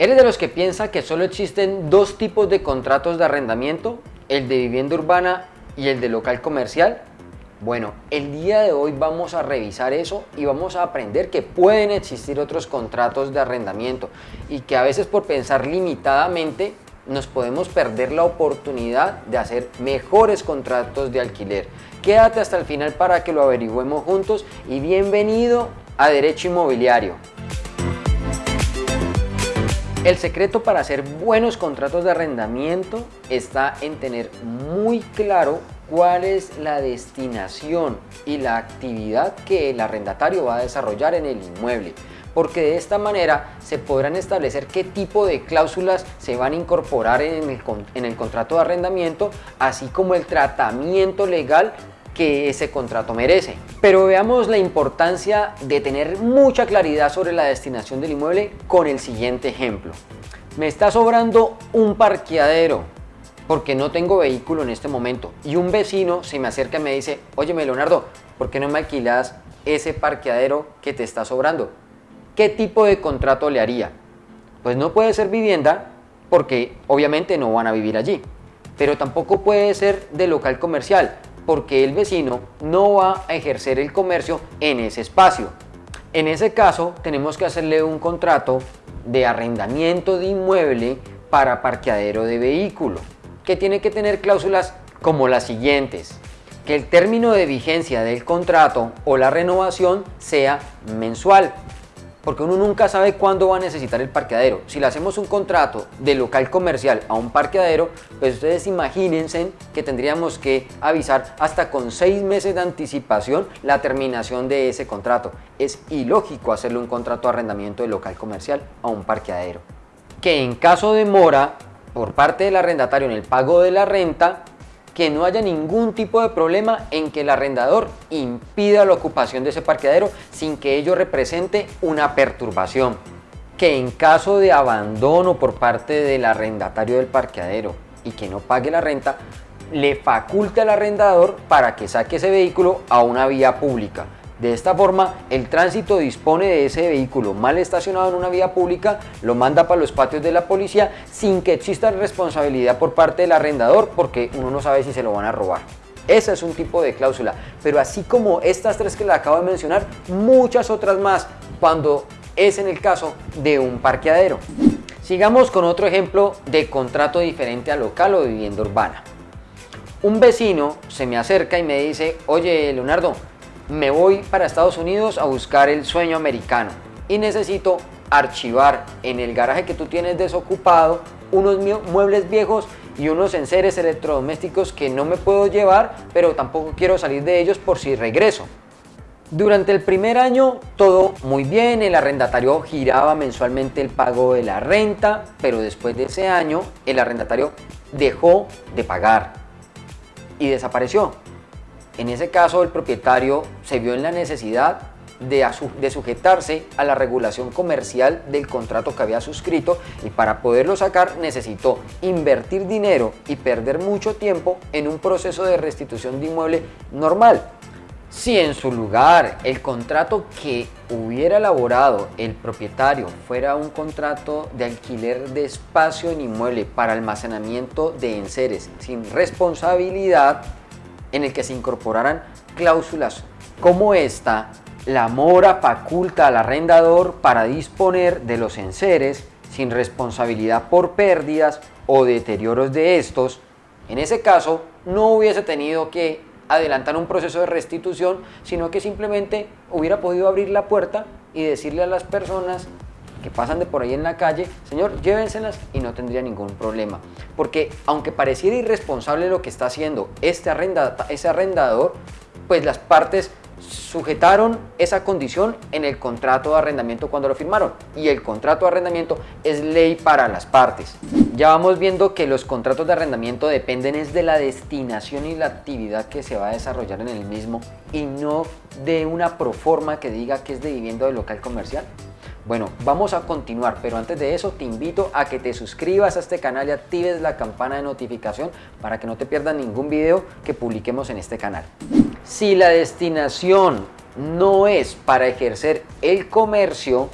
¿Eres de los que piensa que solo existen dos tipos de contratos de arrendamiento? El de vivienda urbana y el de local comercial. Bueno, el día de hoy vamos a revisar eso y vamos a aprender que pueden existir otros contratos de arrendamiento y que a veces por pensar limitadamente nos podemos perder la oportunidad de hacer mejores contratos de alquiler. Quédate hasta el final para que lo averigüemos juntos y bienvenido a Derecho Inmobiliario. El secreto para hacer buenos contratos de arrendamiento está en tener muy claro cuál es la destinación y la actividad que el arrendatario va a desarrollar en el inmueble porque de esta manera se podrán establecer qué tipo de cláusulas se van a incorporar en el, contrato de arrendamiento, así como el tratamiento legal que ese contrato merece. Pero veamos la importancia de tener mucha claridad sobre la destinación del inmueble con el siguiente ejemplo. Me está sobrando un parqueadero porque no tengo vehículo en este momento y un vecino se me acerca y me dice, oye Leonardo, ¿por qué no me alquilas ese parqueadero que te está sobrando? ¿Qué tipo de contrato le haría? Pues no puede ser vivienda porque obviamente no van a vivir allí, pero tampoco puede ser de local comercial porque el vecino no va a ejercer el comercio en ese espacio. En ese caso tenemos que hacerle un contrato de arrendamiento de inmueble para parqueadero de vehículo, que tiene que tener cláusulas como las siguientes. Que el término de vigencia del contrato o la renovación sea mensual, porque uno nunca sabe cuándo va a necesitar el parqueadero. Si le hacemos un contrato de local comercial a un parqueadero, pues ustedes imagínense que tendríamos que avisar hasta con seis meses de anticipación la terminación de ese contrato. Es ilógico hacerle un contrato de arrendamiento de local comercial a un parqueadero. Que en caso de mora por parte del arrendatario en el pago de la renta, que no haya ningún tipo de problema en que el arrendador impida la ocupación de ese parqueadero sin que ello represente una perturbación. Que en caso de abandono por parte del arrendatario del parqueadero y que no pague la renta, le faculte al arrendador para que saque ese vehículo a una vía pública de esta forma, el tránsito dispone de ese vehículo mal estacionado en una vía pública, lo manda para los patios de la policía sin que exista responsabilidad por parte del arrendador porque uno no sabe si se lo van a robar. Ese es un tipo de cláusula, pero así como estas tres que le acabo de mencionar, muchas otras más cuando es en el caso de un parqueadero. Sigamos con otro ejemplo de contrato diferente a local o vivienda urbana. Un vecino se me acerca y me dice, oye Leonardo, me voy para Estados Unidos a buscar el sueño americano y necesito archivar en el garaje que tú tienes desocupado unos muebles viejos y unos enseres electrodomésticos que no me puedo llevar, pero tampoco quiero salir de ellos por si regreso. Durante el primer año todo muy bien, el arrendatario giraba mensualmente el pago de la renta, pero después de ese año el arrendatario dejó de pagar y desapareció. En ese caso, el propietario se vio en la necesidad de, sujetarse a la regulación comercial del contrato que había suscrito y para poderlo sacar necesitó invertir dinero y perder mucho tiempo en un proceso de restitución de inmueble normal. Si en su lugar el contrato que hubiera elaborado el propietario fuera un contrato de alquiler de espacio en inmueble para almacenamiento de enseres sin responsabilidad, en el que se incorporaran cláusulas como esta, la mora faculta al arrendador para disponer de los enseres sin responsabilidad por pérdidas o deterioros de estos. En ese caso, no hubiese tenido que adelantar un proceso de restitución, sino que simplemente hubiera podido abrir la puerta y decirle a las personas que pasan de por ahí en la calle, señor, llévenselas y no tendría ningún problema. Porque aunque pareciera irresponsable lo que está haciendo este ese arrendador, pues las partes sujetaron esa condición en el contrato de arrendamiento cuando lo firmaron y el contrato de arrendamiento es ley para las partes. Ya vamos viendo que los contratos de arrendamiento dependen es de la destinación y la actividad que se va a desarrollar en el mismo y no de una proforma que diga que es de vivienda de local comercial. Bueno, vamos a continuar, pero antes de eso te invito a que te suscribas a este canal y actives la campana de notificación para que no te pierdas ningún video que publiquemos en este canal. Si la destinación no es para ejercer el comercio,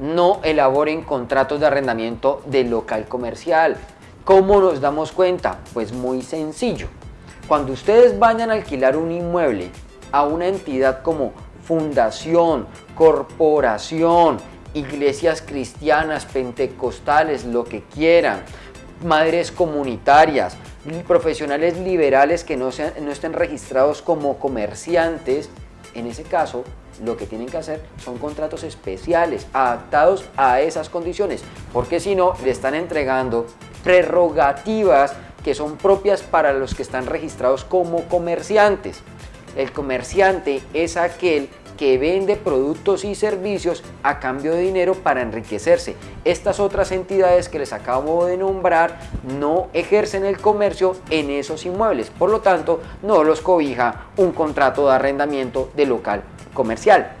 no elaboren contratos de arrendamiento de local comercial. ¿Cómo nos damos cuenta? Pues muy sencillo. Cuando ustedes vayan a alquilar un inmueble a una entidad como fundación, corporación, iglesias cristianas, pentecostales, lo que quieran, madres comunitarias, profesionales liberales que no, sean, no estén registrados como comerciantes, en ese caso lo que tienen que hacer son contratos especiales adaptados a esas condiciones, porque si no le están entregando prerrogativas que son propias para los que están registrados como comerciantes. El comerciante es aquel que vende productos y servicios a cambio de dinero para enriquecerse. Estas otras entidades que les acabo de nombrar no ejercen el comercio en esos inmuebles, por lo tanto no los cobija un contrato de arrendamiento de local comercial.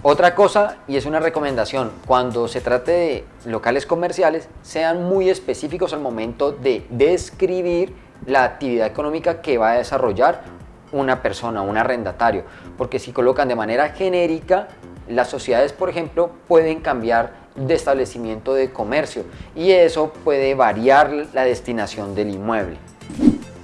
Otra cosa, y es una recomendación, cuando se trate de locales comerciales, sean muy específicos al momento de describir la actividad económica que va a desarrollar una persona, un arrendatario, porque si colocan de manera genérica, las sociedades, por ejemplo, pueden cambiar de establecimiento de comercio y eso puede variar la destinación del inmueble.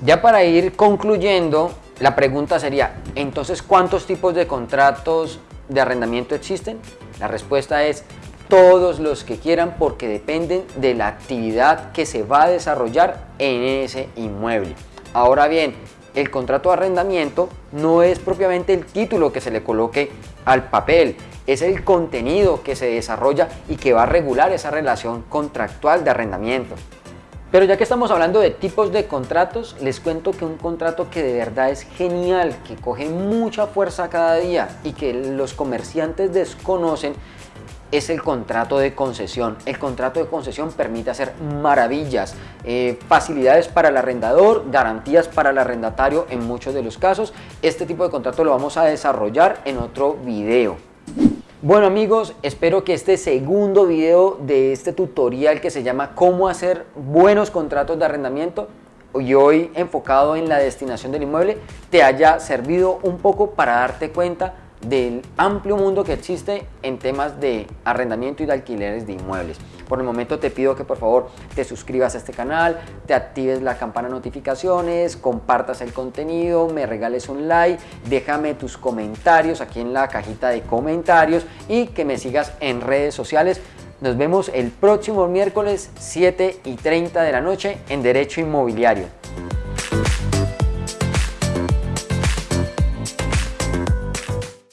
Ya para ir concluyendo, la pregunta sería, entonces, ¿cuántos tipos de contratos de arrendamiento existen? La respuesta es todos los que quieran porque dependen de la actividad que se va a desarrollar en ese inmueble. Ahora bien, el contrato de arrendamiento no es propiamente el título que se le coloque al papel, es el contenido que se desarrolla y que va a regular esa relación contractual de arrendamiento. Pero ya que estamos hablando de tipos de contratos, les cuento que un contrato que de verdad es genial, que coge mucha fuerza cada día y que los comerciantes desconocen, es el contrato de concesión. El contrato de concesión permite hacer maravillas, eh, facilidades para el arrendador, garantías para el arrendatario en muchos de los casos. Este tipo de contrato lo vamos a desarrollar en otro video. Bueno amigos, espero que este segundo video de este tutorial que se llama cómo hacer buenos contratos de arrendamiento y hoy enfocado en la destinación del inmueble te haya servido un poco para darte cuenta del amplio mundo que existe en temas de arrendamiento y de alquileres de inmuebles. Por el momento te pido que por favor te suscribas a este canal, te actives la campana de notificaciones, compartas el contenido, me regales un like, déjame tus comentarios aquí en la cajita de comentarios y que me sigas en redes sociales. Nos vemos el próximo miércoles 7 y 30 de la noche en Derecho Inmobiliario.